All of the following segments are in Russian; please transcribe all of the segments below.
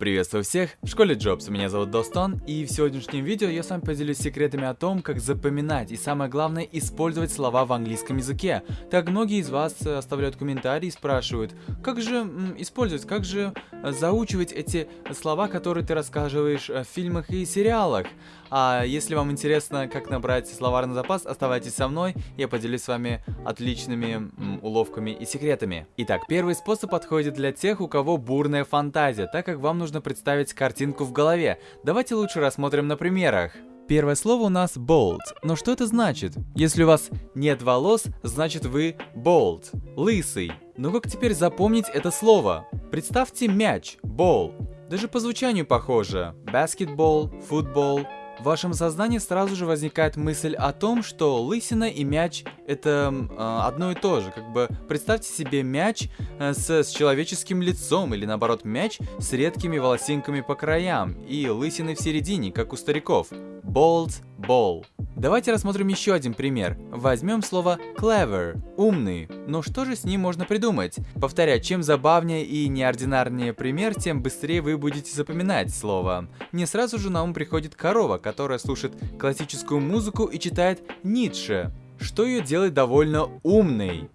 Приветствую всех, в школе Джобс, меня зовут Достон, и в сегодняшнем видео я с вами поделюсь секретами о том, как запоминать и самое главное, использовать слова в английском языке. Так многие из вас э, оставляют комментарии и спрашивают, как же использовать, как же э, заучивать эти слова, которые ты рассказываешь э, в фильмах и сериалах. А если вам интересно, как набрать словарный запас, оставайтесь со мной, я поделюсь с вами отличными уловками и секретами. Итак, первый способ подходит для тех, у кого бурная фантазия, так как вам нужно представить картинку в голове. Давайте лучше рассмотрим на примерах. Первое слово у нас bold. Но что это значит? Если у вас нет волос, значит вы bold, лысый. Но как теперь запомнить это слово? Представьте мяч, ball. Даже по звучанию похоже. Basketball, football, в вашем сознании сразу же возникает мысль о том, что лысина и мяч это э, одно и то же. Как бы представьте себе мяч э, с, с человеческим лицом, или наоборот мяч с редкими волосинками по краям и лысиной в середине, как у стариков. Bald ball. Давайте рассмотрим еще один пример. Возьмем слово clever, умный. Но что же с ним можно придумать? Повторяю, чем забавнее и неординарнее пример, тем быстрее вы будете запоминать слово. Мне сразу же на ум приходит корова, которая слушает классическую музыку и читает Ницше, что ее делает довольно умной.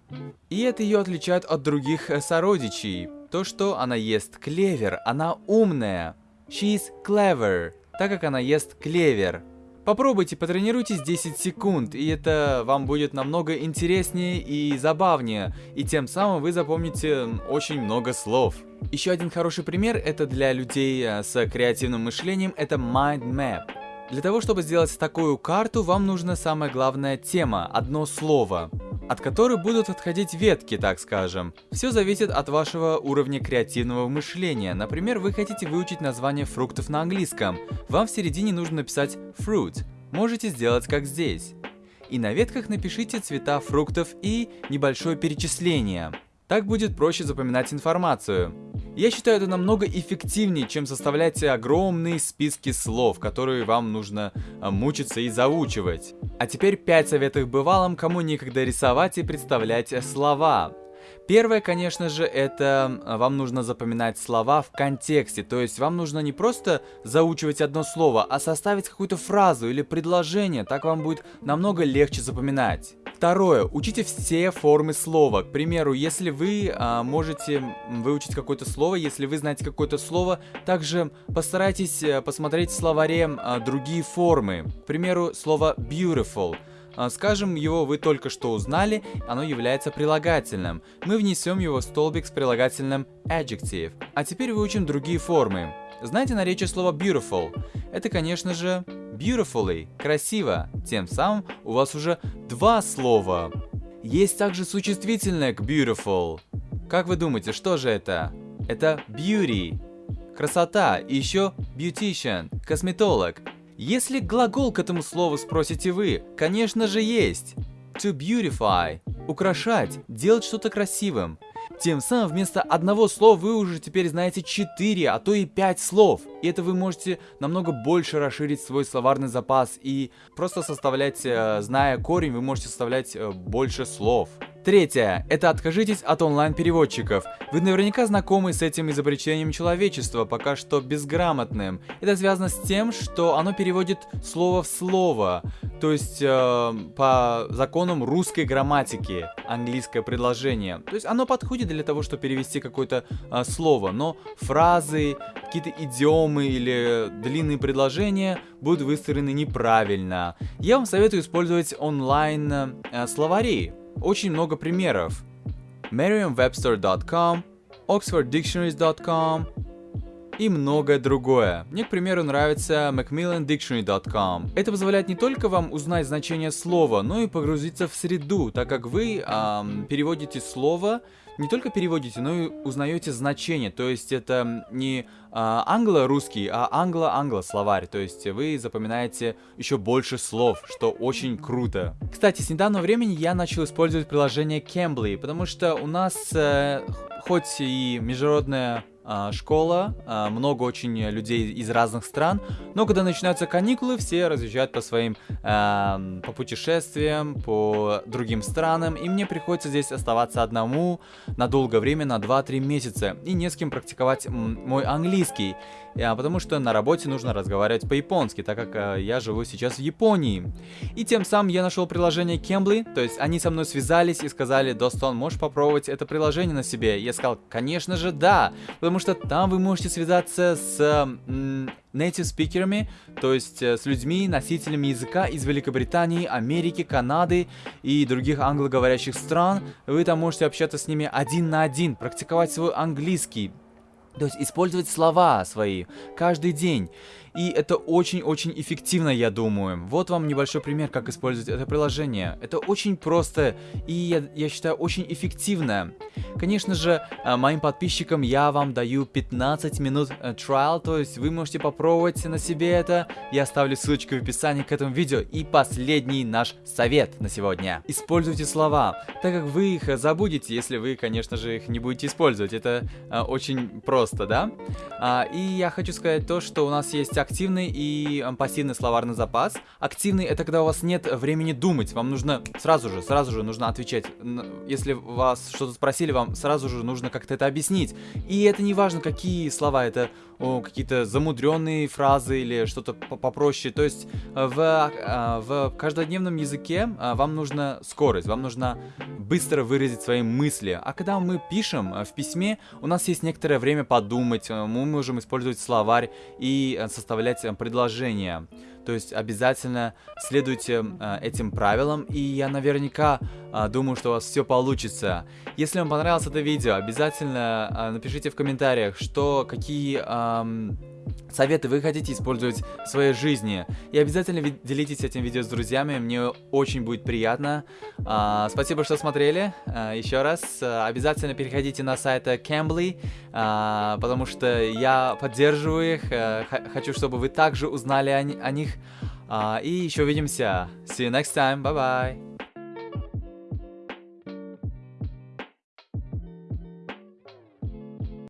И это ее отличает от других э, сородичей. То, что она ест клевер, она умная. She's clever, так как она ест клевер. Попробуйте, потренируйтесь 10 секунд, и это вам будет намного интереснее и забавнее, и тем самым вы запомните очень много слов. Еще один хороший пример это для людей э, с креативным мышлением, это mind map. Для того, чтобы сделать такую карту, вам нужна самая главная тема, одно слово от которой будут отходить ветки, так скажем. Все зависит от вашего уровня креативного мышления. Например, вы хотите выучить название фруктов на английском. Вам в середине нужно написать fruit. Можете сделать как здесь. И на ветках напишите цвета фруктов и небольшое перечисление. Так будет проще запоминать информацию. Я считаю это намного эффективнее, чем составлять огромные списки слов, которые вам нужно а, мучиться и заучивать. А теперь 5 советов бывалым, кому некогда рисовать и представлять слова. Первое, конечно же, это а, вам нужно запоминать слова в контексте, то есть вам нужно не просто заучивать одно слово, а составить какую-то фразу или предложение, так вам будет намного легче запоминать. Второе. Учите все формы слова. К примеру, если вы а, можете выучить какое-то слово, если вы знаете какое-то слово, также постарайтесь а, посмотреть в словаре а, другие формы. К примеру, слово beautiful. А, скажем, его вы только что узнали, оно является прилагательным. Мы внесем его в столбик с прилагательным adjective. А теперь выучим другие формы. Знаете наречие слова beautiful? Это, конечно же, beautifully, красиво. Тем самым у вас уже два слова. Есть также существительное к beautiful. Как вы думаете, что же это? Это beauty, красота, и еще beautician, косметолог. Если глагол к этому слову спросите вы, конечно же есть. To beautify, украшать, делать что-то красивым. Тем самым вместо одного слова вы уже теперь знаете 4, а то и 5 слов. И это вы можете намного больше расширить свой словарный запас и просто составлять, э, зная корень, вы можете составлять э, больше слов. Третье. Это откажитесь от онлайн-переводчиков. Вы наверняка знакомы с этим изобретением человечества, пока что безграмотным. Это связано с тем, что оно переводит слово в слово. То есть э, по законам русской грамматики английское предложение. То есть оно подходит для того, чтобы перевести какое-то э, слово, но фразы, какие-то идиомы или длинные предложения будут выстроены неправильно. Я вам советую использовать онлайн э. Очень много примеров. Merriam-Webster.com, OxfordDictionaries.com и многое другое. Мне, к примеру, нравится MacmillanDictionary.com. Это позволяет не только вам узнать значение слова, но и погрузиться в среду, так как вы эм, переводите слово не только переводите, но и узнаете значение. То есть это не а, англо-русский, а англо-англо словарь. То есть вы запоминаете еще больше слов, что очень круто. Кстати, с недавнего времени я начал использовать приложение Cambly, потому что у нас э, хоть и международная школа, а, много очень людей из разных стран, но когда начинаются каникулы, все разъезжают по своим, а, по путешествиям, по другим странам, и мне приходится здесь оставаться одному на долгое время, на 2-3 месяца, и не с кем практиковать мой английский, потому что на работе нужно разговаривать по-японски, так как я живу сейчас в Японии. И тем самым я нашел приложение Cambly, то есть они со мной связались и сказали, Достон, можешь попробовать это приложение на себе? Я сказал, конечно же, да, потому потому что там вы можете связаться с м, native спикерами, то есть э, с людьми, носителями языка из Великобритании, Америки, Канады и других англоговорящих стран. Вы там можете общаться с ними один на один, практиковать свой английский, то есть использовать слова свои каждый день. И это очень-очень эффективно, я думаю. Вот вам небольшой пример, как использовать это приложение. Это очень просто и, я, я считаю, очень эффективно. Конечно же, э, моим подписчикам я вам даю 15 минут э, trial, то есть вы можете попробовать на себе это. Я оставлю ссылочку в описании к этому видео. И последний наш совет на сегодня. Используйте слова, так как вы их забудете, если вы, конечно же, их не будете использовать. Это э, очень просто, да? А, и я хочу сказать то, что у нас есть активный и пассивный словарный запас. Активный это когда у вас нет времени думать, вам нужно сразу же, сразу же нужно отвечать. Если вас что-то спросили, вам сразу же нужно как-то это объяснить. И это не важно, какие слова, это какие-то замудренные фразы или что-то попроще. То есть э, в, э, в каждодневном языке э, вам нужна скорость, вам нужно быстро выразить свои мысли. А когда мы пишем в письме, у нас есть некоторое время подумать, мы можем использовать словарь и составлять предложения. То есть обязательно следуйте э, этим правилам, и я наверняка э, думаю, что у вас все получится. Если вам понравилось это видео, обязательно э, напишите в комментариях, что какие... Э, советы вы хотите использовать в своей жизни. И обязательно делитесь этим видео с друзьями, мне очень будет приятно. А, спасибо, что смотрели. А, еще раз, а, обязательно переходите на сайт Cambly, а, потому что я поддерживаю их, а, хочу, чтобы вы также узнали о, о них. А, и еще увидимся. See you next time. Bye-bye.